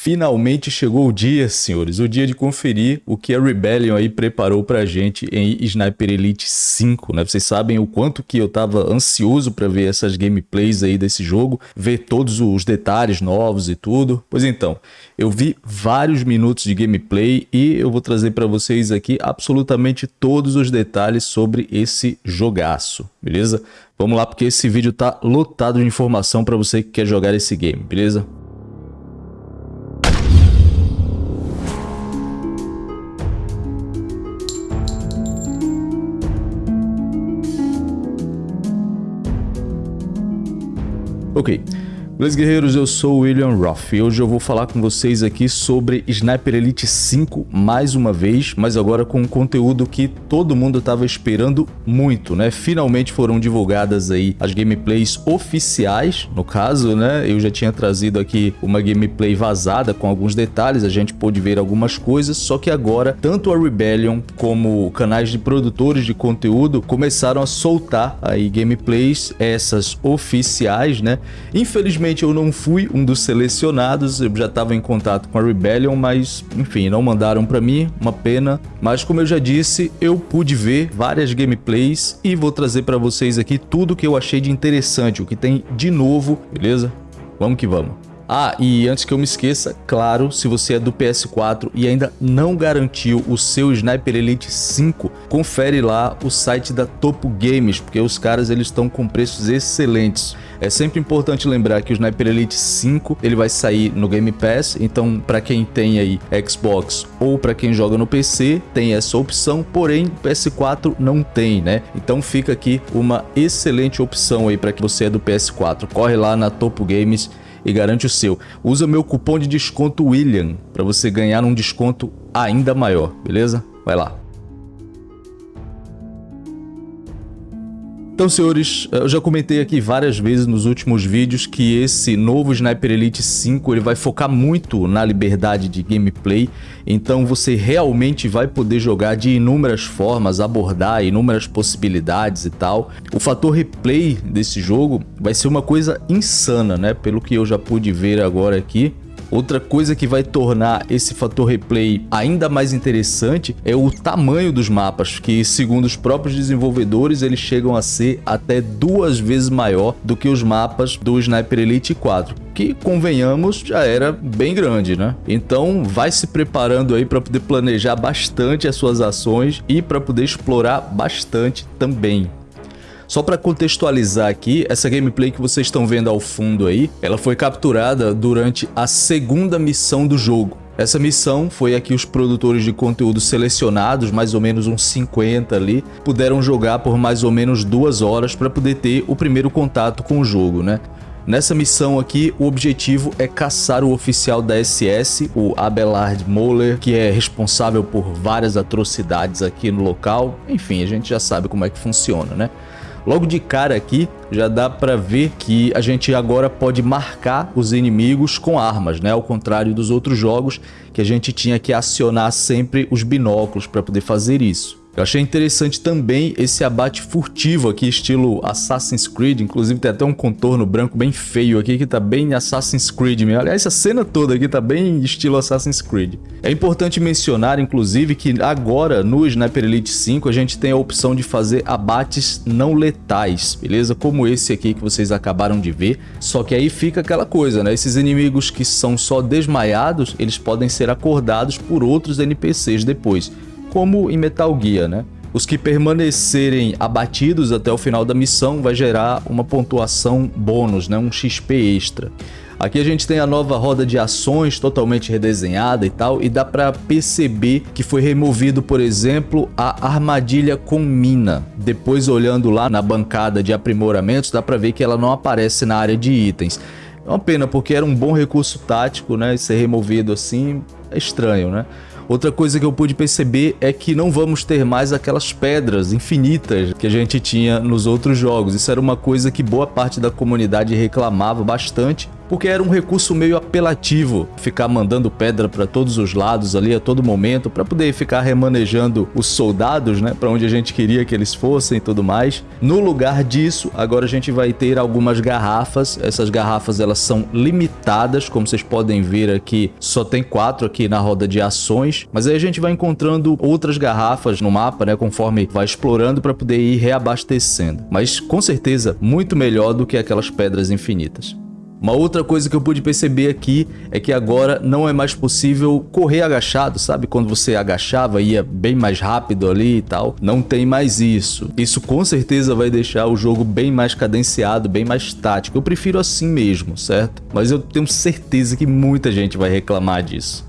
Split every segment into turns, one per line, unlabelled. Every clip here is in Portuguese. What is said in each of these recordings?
Finalmente chegou o dia, senhores, o dia de conferir o que a Rebellion aí preparou pra gente em Sniper Elite 5, né? Vocês sabem o quanto que eu tava ansioso pra ver essas gameplays aí desse jogo, ver todos os detalhes novos e tudo. Pois então, eu vi vários minutos de gameplay e eu vou trazer pra vocês aqui absolutamente todos os detalhes sobre esse jogaço, beleza? Vamos lá porque esse vídeo tá lotado de informação pra você que quer jogar esse game, beleza? Ok, Beleza, guerreiros? Eu sou o William Roth e hoje eu vou falar com vocês aqui sobre Sniper Elite 5 mais uma vez, mas agora com um conteúdo que todo mundo estava esperando muito, né? Finalmente foram divulgadas aí as gameplays oficiais, no caso, né? Eu já tinha trazido aqui uma gameplay vazada com alguns detalhes, a gente pôde ver algumas coisas, só que agora tanto a Rebellion como canais de produtores de conteúdo começaram a soltar aí gameplays, essas oficiais, né? Infelizmente Infelizmente eu não fui um dos selecionados, eu já estava em contato com a Rebellion, mas enfim, não mandaram para mim, uma pena. Mas como eu já disse, eu pude ver várias gameplays e vou trazer para vocês aqui tudo que eu achei de interessante, o que tem de novo, beleza? Vamos que vamos. Ah, e antes que eu me esqueça, claro, se você é do PS4 e ainda não garantiu o seu Sniper Elite 5, confere lá o site da Topo Games, porque os caras eles estão com preços excelentes. É sempre importante lembrar que o Sniper Elite 5 ele vai sair no Game Pass, então para quem tem aí Xbox ou para quem joga no PC tem essa opção, porém PS4 não tem, né? Então fica aqui uma excelente opção aí para que você é do PS4. Corre lá na Topo Games e garante o seu. Usa meu cupom de desconto William para você ganhar um desconto ainda maior, beleza? Vai lá. Então, senhores, eu já comentei aqui várias vezes nos últimos vídeos que esse novo Sniper Elite 5 ele vai focar muito na liberdade de gameplay, então você realmente vai poder jogar de inúmeras formas, abordar inúmeras possibilidades e tal. O fator replay desse jogo vai ser uma coisa insana, né? Pelo que eu já pude ver agora aqui. Outra coisa que vai tornar esse fator replay ainda mais interessante é o tamanho dos mapas, que segundo os próprios desenvolvedores eles chegam a ser até duas vezes maior do que os mapas do Sniper Elite 4 que, convenhamos, já era bem grande, né? Então vai se preparando aí para poder planejar bastante as suas ações e para poder explorar bastante também. Só para contextualizar aqui, essa gameplay que vocês estão vendo ao fundo aí, ela foi capturada durante a segunda missão do jogo. Essa missão foi a que os produtores de conteúdo selecionados, mais ou menos uns 50 ali, puderam jogar por mais ou menos duas horas para poder ter o primeiro contato com o jogo, né? Nessa missão aqui, o objetivo é caçar o oficial da SS, o Abelard Moller, que é responsável por várias atrocidades aqui no local. Enfim, a gente já sabe como é que funciona, né? Logo de cara aqui, já dá para ver que a gente agora pode marcar os inimigos com armas, né? Ao contrário dos outros jogos, que a gente tinha que acionar sempre os binóculos para poder fazer isso. Eu achei interessante também esse abate furtivo aqui, estilo Assassin's Creed. Inclusive tem até um contorno branco bem feio aqui, que tá bem Assassin's Creed mesmo. Aliás, essa cena toda aqui tá bem estilo Assassin's Creed. É importante mencionar, inclusive, que agora no Sniper Elite 5 a gente tem a opção de fazer abates não letais, beleza? Como esse aqui que vocês acabaram de ver. Só que aí fica aquela coisa, né? Esses inimigos que são só desmaiados, eles podem ser acordados por outros NPCs depois como em Metal Gear, né? Os que permanecerem abatidos até o final da missão vai gerar uma pontuação bônus, né? um XP extra. Aqui a gente tem a nova roda de ações totalmente redesenhada e tal, e dá para perceber que foi removido, por exemplo, a armadilha com mina. Depois olhando lá na bancada de aprimoramentos, dá para ver que ela não aparece na área de itens. É uma pena, porque era um bom recurso tático, né? E ser removido assim é estranho, né? Outra coisa que eu pude perceber é que não vamos ter mais aquelas pedras infinitas que a gente tinha nos outros jogos. Isso era uma coisa que boa parte da comunidade reclamava bastante porque era um recurso meio apelativo, ficar mandando pedra para todos os lados ali a todo momento, para poder ficar remanejando os soldados, né, para onde a gente queria que eles fossem e tudo mais. No lugar disso, agora a gente vai ter algumas garrafas, essas garrafas elas são limitadas, como vocês podem ver aqui, só tem quatro aqui na roda de ações, mas aí a gente vai encontrando outras garrafas no mapa, né, conforme vai explorando para poder ir reabastecendo. Mas com certeza muito melhor do que aquelas pedras infinitas. Uma outra coisa que eu pude perceber aqui é que agora não é mais possível correr agachado, sabe? Quando você agachava, ia bem mais rápido ali e tal. Não tem mais isso. Isso com certeza vai deixar o jogo bem mais cadenciado, bem mais tático. Eu prefiro assim mesmo, certo? Mas eu tenho certeza que muita gente vai reclamar disso.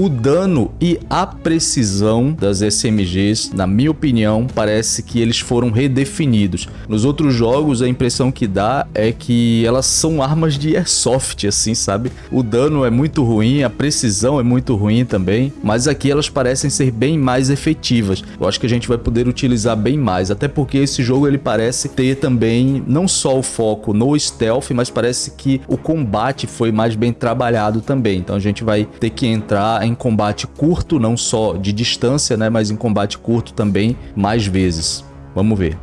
O dano e a precisão das SMGs, na minha opinião, parece que eles foram redefinidos. Nos outros jogos, a impressão que dá é que elas são armas de airsoft, assim, sabe? O dano é muito ruim, a precisão é muito ruim também, mas aqui elas parecem ser bem mais efetivas. Eu acho que a gente vai poder utilizar bem mais, até porque esse jogo ele parece ter também não só o foco no stealth, mas parece que o combate foi mais bem trabalhado também. Então a gente vai ter que entrar em combate curto, não só de distância, né, mas em combate curto também mais vezes. Vamos ver.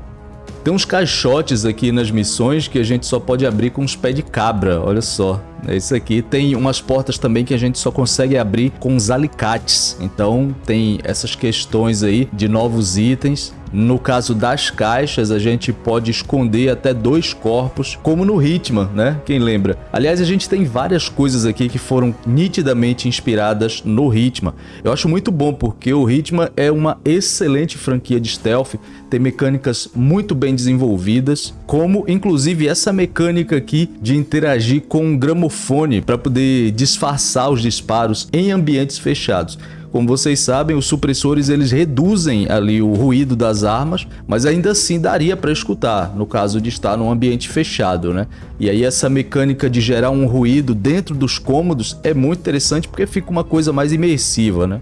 Tem uns caixotes aqui nas missões que a gente só pode abrir com os pés de cabra, olha só. É isso aqui. Tem umas portas também que a gente só consegue abrir com os alicates. Então tem essas questões aí de novos itens. No caso das caixas, a gente pode esconder até dois corpos, como no Hitman, né? Quem lembra? Aliás, a gente tem várias coisas aqui que foram nitidamente inspiradas no Hitman. Eu acho muito bom, porque o Hitman é uma excelente franquia de stealth, tem mecânicas muito bem desenvolvidas, como inclusive essa mecânica aqui de interagir com um gramofone para poder disfarçar os disparos em ambientes fechados. Como vocês sabem, os supressores eles reduzem ali o ruído das armas, mas ainda assim daria para escutar, no caso de estar num ambiente fechado, né? E aí essa mecânica de gerar um ruído dentro dos cômodos é muito interessante porque fica uma coisa mais imersiva, né?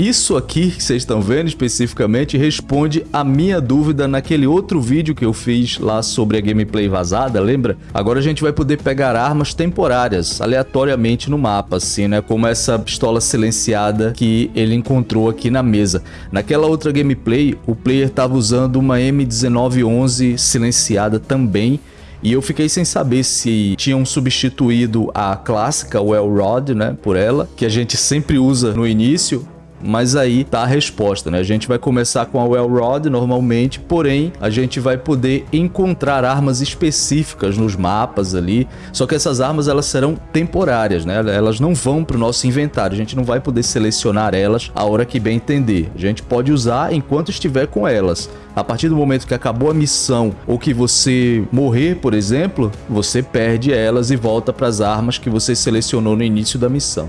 Isso aqui que vocês estão vendo especificamente responde a minha dúvida naquele outro vídeo que eu fiz lá sobre a gameplay vazada, lembra? Agora a gente vai poder pegar armas temporárias, aleatoriamente no mapa, assim, né? Como essa pistola silenciada que ele encontrou aqui na mesa. Naquela outra gameplay, o player estava usando uma M1911 silenciada também, e eu fiquei sem saber se tinham substituído a clássica Well Rod, né, por ela, que a gente sempre usa no início, mas aí tá a resposta, né? A gente vai começar com a Well Rod normalmente, porém a gente vai poder encontrar armas específicas nos mapas ali, só que essas armas elas serão temporárias, né? Elas não vão para o nosso inventário, a gente não vai poder selecionar elas a hora que bem entender. A gente pode usar enquanto estiver com elas. A partir do momento que acabou a missão ou que você morrer, por exemplo, você perde elas e volta para as armas que você selecionou no início da missão.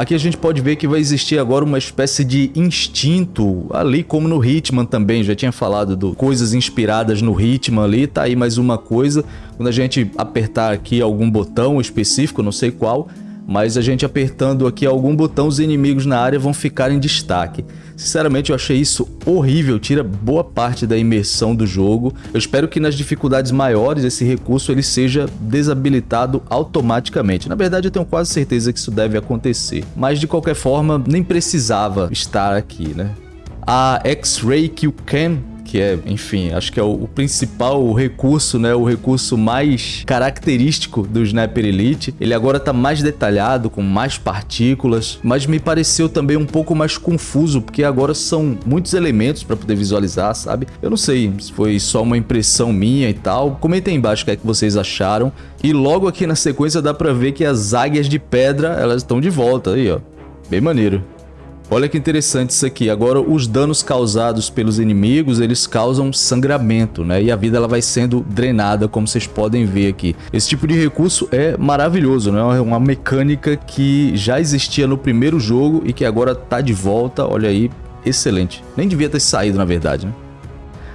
Aqui a gente pode ver que vai existir agora uma espécie de instinto, ali como no Hitman também, já tinha falado do coisas inspiradas no Hitman ali, tá aí mais uma coisa, quando a gente apertar aqui algum botão específico, não sei qual, mas a gente apertando aqui algum botão, os inimigos na área vão ficar em destaque. Sinceramente, eu achei isso horrível, tira boa parte da imersão do jogo. Eu espero que nas dificuldades maiores esse recurso ele seja desabilitado automaticamente. Na verdade, eu tenho quase certeza que isso deve acontecer. Mas de qualquer forma, nem precisava estar aqui, né? A X-Ray Kill Cam que é, enfim, acho que é o, o, principal recurso, né, o recurso mais característico do Sniper Elite. Ele agora está mais detalhado, com mais partículas, mas me pareceu também um pouco mais confuso, porque agora são muitos elementos para poder visualizar, sabe? Eu não sei se foi só uma impressão minha e tal. Comentem embaixo o que é que vocês acharam. E logo aqui na sequência dá para ver que as águias de pedra, elas estão de volta aí, ó. Bem maneiro. Olha que interessante isso aqui. Agora, os danos causados pelos inimigos, eles causam sangramento, né? E a vida ela vai sendo drenada, como vocês podem ver aqui. Esse tipo de recurso é maravilhoso, né? É uma mecânica que já existia no primeiro jogo e que agora tá de volta. Olha aí, excelente. Nem devia ter saído, na verdade, né?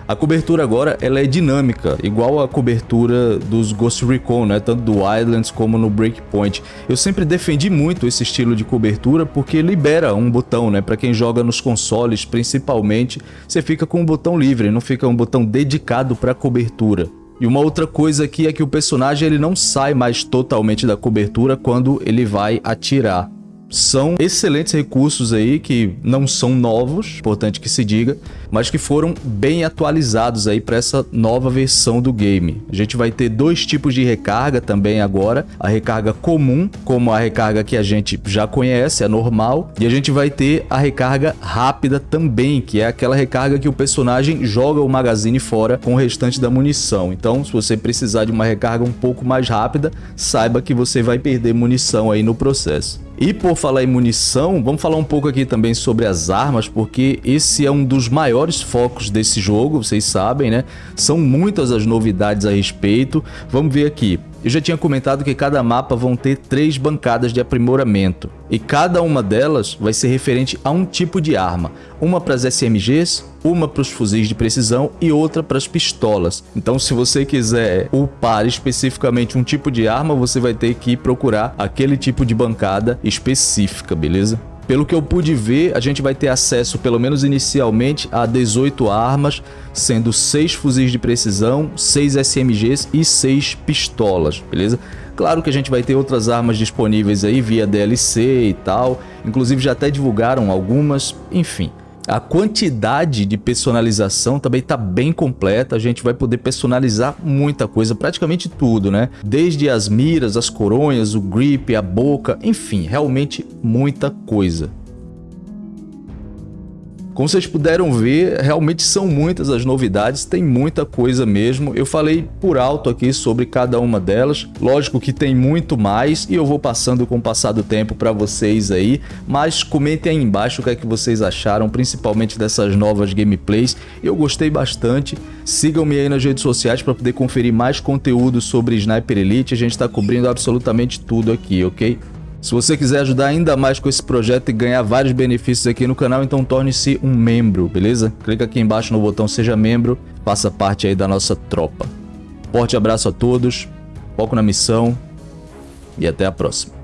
A cobertura agora ela é dinâmica, igual a cobertura dos Ghost Recon, né? tanto do Wildlands como no Breakpoint. Eu sempre defendi muito esse estilo de cobertura porque libera um botão, né? Para quem joga nos consoles, principalmente, você fica com um botão livre, não fica um botão dedicado para cobertura. E uma outra coisa aqui é que o personagem ele não sai mais totalmente da cobertura quando ele vai atirar são excelentes recursos aí que não são novos, importante que se diga, mas que foram bem atualizados aí para essa nova versão do game. A gente vai ter dois tipos de recarga também agora, a recarga comum, como a recarga que a gente já conhece, a normal, e a gente vai ter a recarga rápida também, que é aquela recarga que o personagem joga o magazine fora com o restante da munição. Então, se você precisar de uma recarga um pouco mais rápida, saiba que você vai perder munição aí no processo. E por falar em munição, vamos falar um pouco aqui também sobre as armas, porque esse é um dos maiores focos desse jogo, vocês sabem, né? São muitas as novidades a respeito. Vamos ver aqui. Eu já tinha comentado que cada mapa vão ter três bancadas de aprimoramento e cada uma delas vai ser referente a um tipo de arma, uma para as SMGs, uma para os fuzis de precisão e outra para as pistolas. Então se você quiser upar especificamente um tipo de arma, você vai ter que procurar aquele tipo de bancada específica, beleza? Pelo que eu pude ver, a gente vai ter acesso, pelo menos inicialmente, a 18 armas, sendo 6 fuzis de precisão, 6 SMGs e 6 pistolas, beleza? Claro que a gente vai ter outras armas disponíveis aí via DLC e tal, inclusive já até divulgaram algumas, enfim. A quantidade de personalização também está bem completa, a gente vai poder personalizar muita coisa, praticamente tudo, né? Desde as miras, as coronhas, o grip, a boca, enfim, realmente muita coisa. Como vocês puderam ver, realmente são muitas as novidades, tem muita coisa mesmo. Eu falei por alto aqui sobre cada uma delas. Lógico que tem muito mais e eu vou passando com o passar do tempo para vocês aí, mas comentem aí embaixo o que é que vocês acharam, principalmente dessas novas gameplays. Eu gostei bastante. Sigam-me aí nas redes sociais para poder conferir mais conteúdo sobre Sniper Elite. A gente está cobrindo absolutamente tudo aqui, ok? Se você quiser ajudar ainda mais com esse projeto e ganhar vários benefícios aqui no canal, então torne-se um membro, beleza? Clica aqui embaixo no botão Seja Membro, faça parte aí da nossa tropa. Forte abraço a todos, foco na missão e até a próxima.